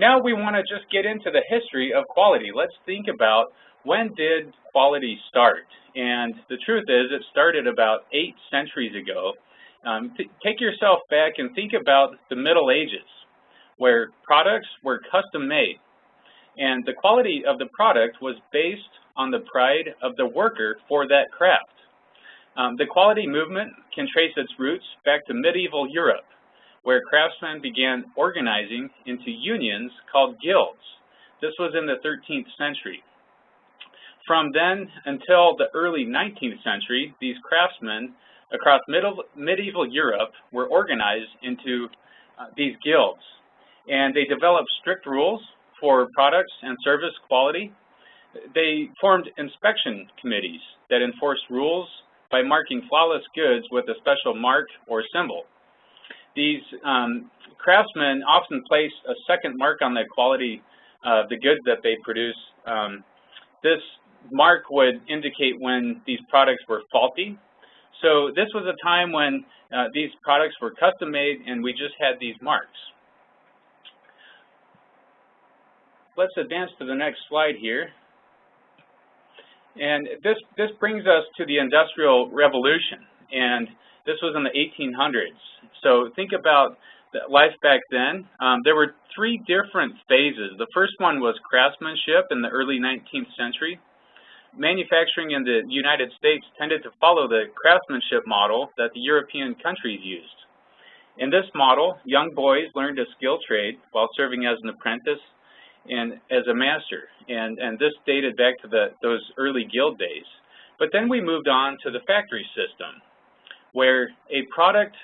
now we want to just get into the history of quality. Let's think about when did quality start? And the truth is it started about eight centuries ago. Um, take yourself back and think about the Middle Ages where products were custom made. And the quality of the product was based on the pride of the worker for that craft. Um, the quality movement can trace its roots back to medieval Europe, where craftsmen began organizing into unions called guilds. This was in the 13th century. From then until the early 19th century, these craftsmen across middle, medieval Europe were organized into uh, these guilds. And they developed strict rules for products and service quality. They formed inspection committees that enforced rules by marking flawless goods with a special mark or symbol. These um, craftsmen often place a second mark on the quality of the goods that they produce. Um, this mark would indicate when these products were faulty. So this was a time when uh, these products were custom made and we just had these marks. Let's advance to the next slide here. And this, this brings us to the Industrial Revolution, and this was in the 1800s. So think about life back then. Um, there were three different phases. The first one was craftsmanship in the early 19th century. Manufacturing in the United States tended to follow the craftsmanship model that the European countries used. In this model, young boys learned a skill trade while serving as an apprentice and as a master. And, and this dated back to the, those early guild days. But then we moved on to the factory system, where a product,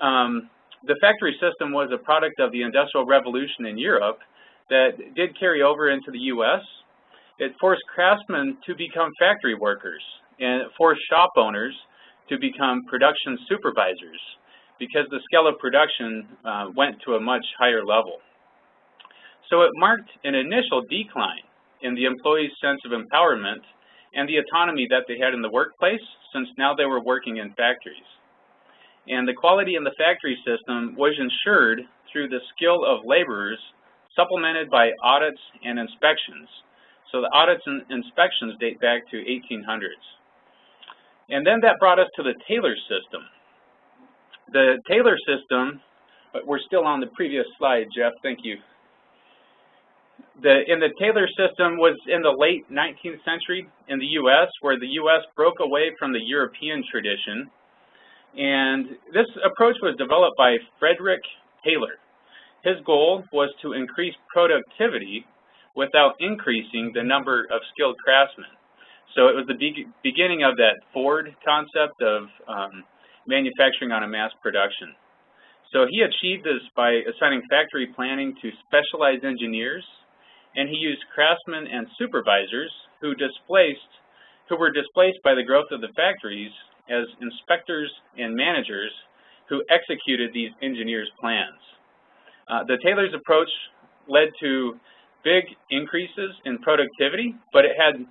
um, the factory system was a product of the Industrial Revolution in Europe that did carry over into the U.S. It forced craftsmen to become factory workers and it forced shop owners to become production supervisors because the scale of production uh, went to a much higher level. So it marked an initial decline in the employee's sense of empowerment and the autonomy that they had in the workplace since now they were working in factories. And the quality in the factory system was ensured through the skill of laborers supplemented by audits and inspections. So the audits and inspections date back to 1800s. And then that brought us to the Taylor system. The Taylor system, but we're still on the previous slide, Jeff, thank you the, in the Taylor system was in the late 19th century in the U.S., where the U.S. broke away from the European tradition. And this approach was developed by Frederick Taylor. His goal was to increase productivity without increasing the number of skilled craftsmen. So it was the be beginning of that Ford concept of um, manufacturing on a mass production. So he achieved this by assigning factory planning to specialized engineers and he used craftsmen and supervisors who displaced who were displaced by the growth of the factories as inspectors and managers who executed these engineers' plans. Uh, the Taylor's approach led to big increases in productivity, but it had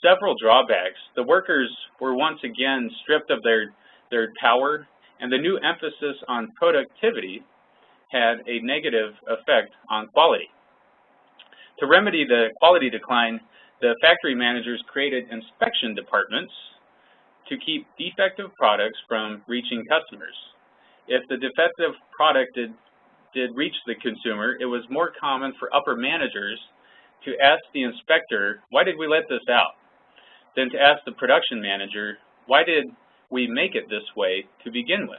several drawbacks. The workers were once again stripped of their, their power, and the new emphasis on productivity had a negative effect on quality. To remedy the quality decline, the factory managers created inspection departments to keep defective products from reaching customers. If the defective product did, did reach the consumer, it was more common for upper managers to ask the inspector, why did we let this out? Than to ask the production manager, why did we make it this way to begin with?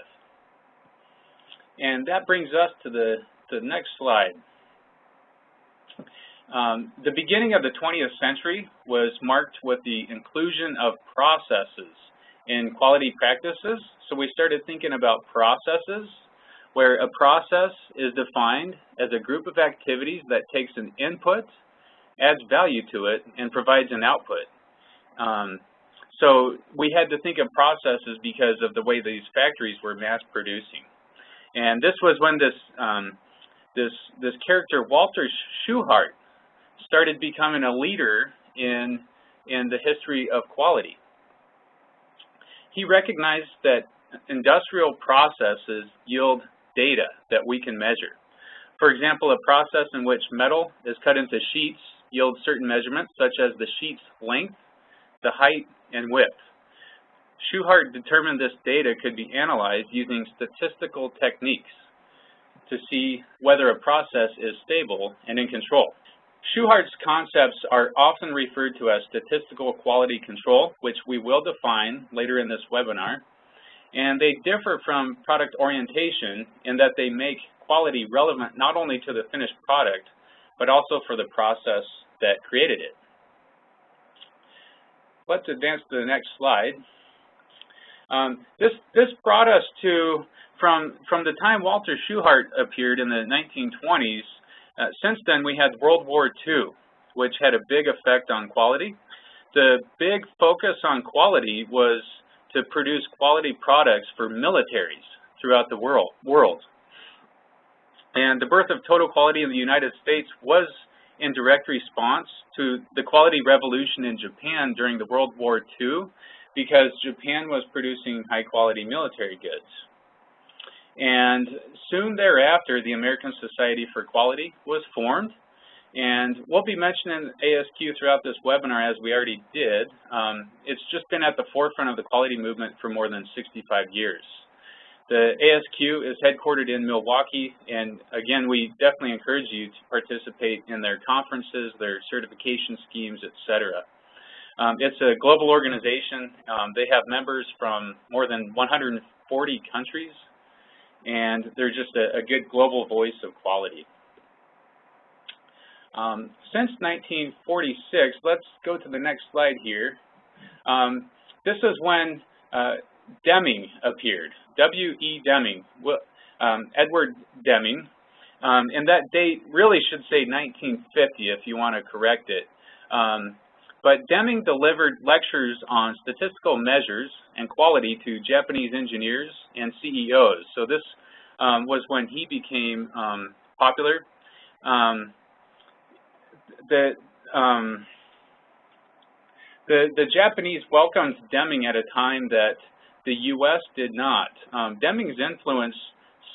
And that brings us to the, the next slide. Um, the beginning of the 20th century was marked with the inclusion of processes in quality practices. So we started thinking about processes, where a process is defined as a group of activities that takes an input, adds value to it, and provides an output. Um, so we had to think of processes because of the way these factories were mass producing. And this was when this um, this this character Walter Shewhart started becoming a leader in, in the history of quality. He recognized that industrial processes yield data that we can measure. For example, a process in which metal is cut into sheets yields certain measurements, such as the sheet's length, the height, and width. Shewhart determined this data could be analyzed using statistical techniques to see whether a process is stable and in control. Shewhart's concepts are often referred to as statistical quality control, which we will define later in this webinar. And they differ from product orientation in that they make quality relevant not only to the finished product, but also for the process that created it. Let's advance to the next slide. Um, this, this brought us to, from, from the time Walter Shewhart appeared in the 1920s, uh, since then we had World War II, which had a big effect on quality. The big focus on quality was to produce quality products for militaries throughout the world. world. And the birth of total quality in the United States was in direct response to the quality revolution in Japan during the World War II because Japan was producing high-quality military goods. And soon thereafter, the American Society for Quality was formed. And we'll be mentioning ASQ throughout this webinar as we already did. Um, it's just been at the forefront of the quality movement for more than 65 years. The ASQ is headquartered in Milwaukee, and again, we definitely encourage you to participate in their conferences, their certification schemes, etc. Um, it's a global organization. Um, they have members from more than 140 countries, and they're just a, a good global voice of quality. Um, since 1946, let's go to the next slide here. Um, this is when uh, Deming appeared, W.E. Deming, um, Edward Deming, um, and that date really should say 1950 if you want to correct it. Um, but Deming delivered lectures on statistical measures and quality to Japanese engineers and CEOs. So this um, was when he became um, popular. Um, the, um, the, the Japanese welcomed Deming at a time that the U.S. did not. Um, Deming's influence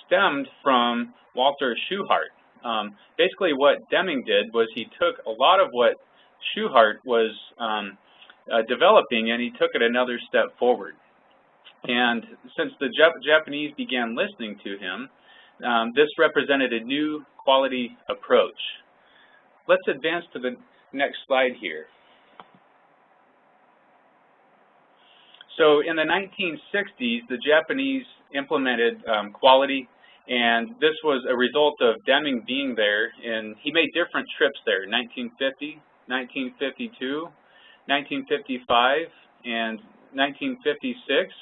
stemmed from Walter Shewhart. Um, basically what Deming did was he took a lot of what Shewhart was um, uh, developing and he took it another step forward. And since the Jap Japanese began listening to him, um, this represented a new quality approach. Let's advance to the next slide here. So in the 1960s, the Japanese implemented um, quality, and this was a result of Deming being there, and he made different trips there, in 1950, 1952, 1955, and 1956.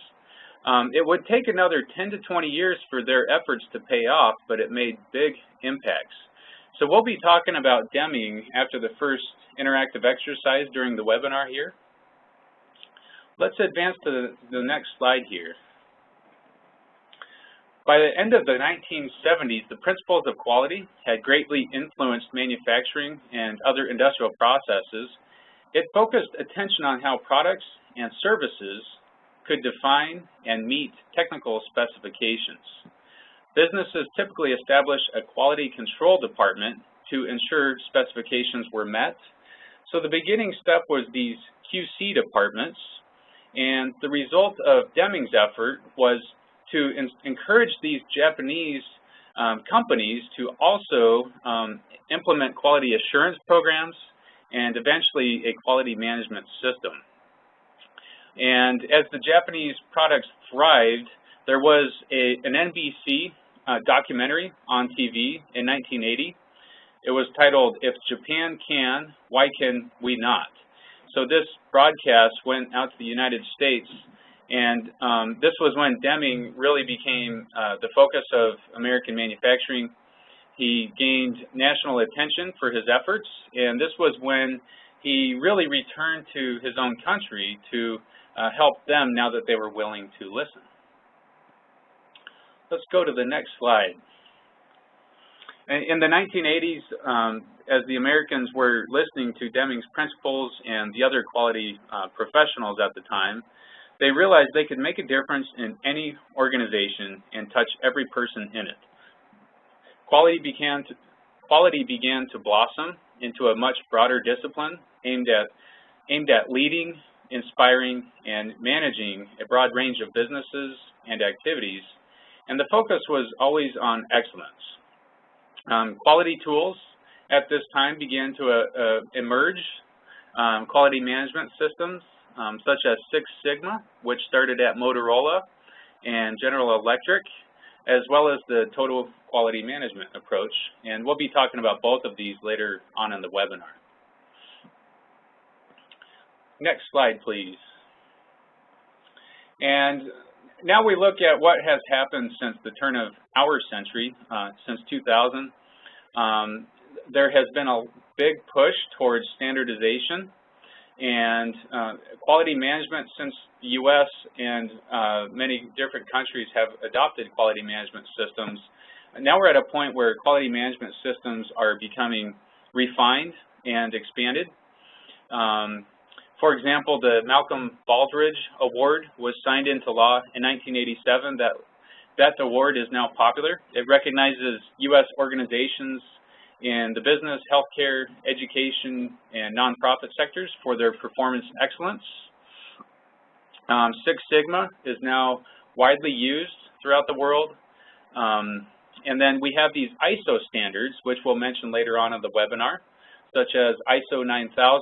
Um, it would take another 10 to 20 years for their efforts to pay off, but it made big impacts. So we'll be talking about Deming after the first interactive exercise during the webinar here. Let's advance to the, the next slide here. By the end of the 1970s, the principles of quality had greatly influenced manufacturing and other industrial processes. It focused attention on how products and services could define and meet technical specifications. Businesses typically establish a quality control department to ensure specifications were met. So the beginning step was these QC departments, and the result of Deming's effort was to encourage these Japanese um, companies to also um, implement quality assurance programs and eventually a quality management system. And as the Japanese products thrived, there was a, an NBC uh, documentary on TV in 1980. It was titled, If Japan Can, Why Can We Not? So this broadcast went out to the United States and um, this was when Deming really became uh, the focus of American manufacturing. He gained national attention for his efforts, and this was when he really returned to his own country to uh, help them now that they were willing to listen. Let's go to the next slide. In the 1980s, um, as the Americans were listening to Deming's principles and the other quality uh, professionals at the time, they realized they could make a difference in any organization and touch every person in it. quality began to, quality began to blossom into a much broader discipline aimed at, aimed at leading, inspiring, and managing a broad range of businesses and activities, and the focus was always on excellence. Um, quality tools at this time began to uh, uh, emerge, um, quality management systems um, such as Six Sigma, which started at Motorola and General Electric, as well as the total quality management approach. And we'll be talking about both of these later on in the webinar. Next slide, please. And now we look at what has happened since the turn of our century, uh, since 2000. Um, there has been a big push towards standardization and uh, quality management since the U.S. and uh, many different countries have adopted quality management systems. Now we're at a point where quality management systems are becoming refined and expanded. Um, for example, the Malcolm Baldrige Award was signed into law in 1987. That, that award is now popular. It recognizes U.S. organizations in the business, healthcare, education, and nonprofit sectors for their performance excellence. Um, Six Sigma is now widely used throughout the world. Um, and then we have these ISO standards, which we'll mention later on in the webinar, such as ISO 9000,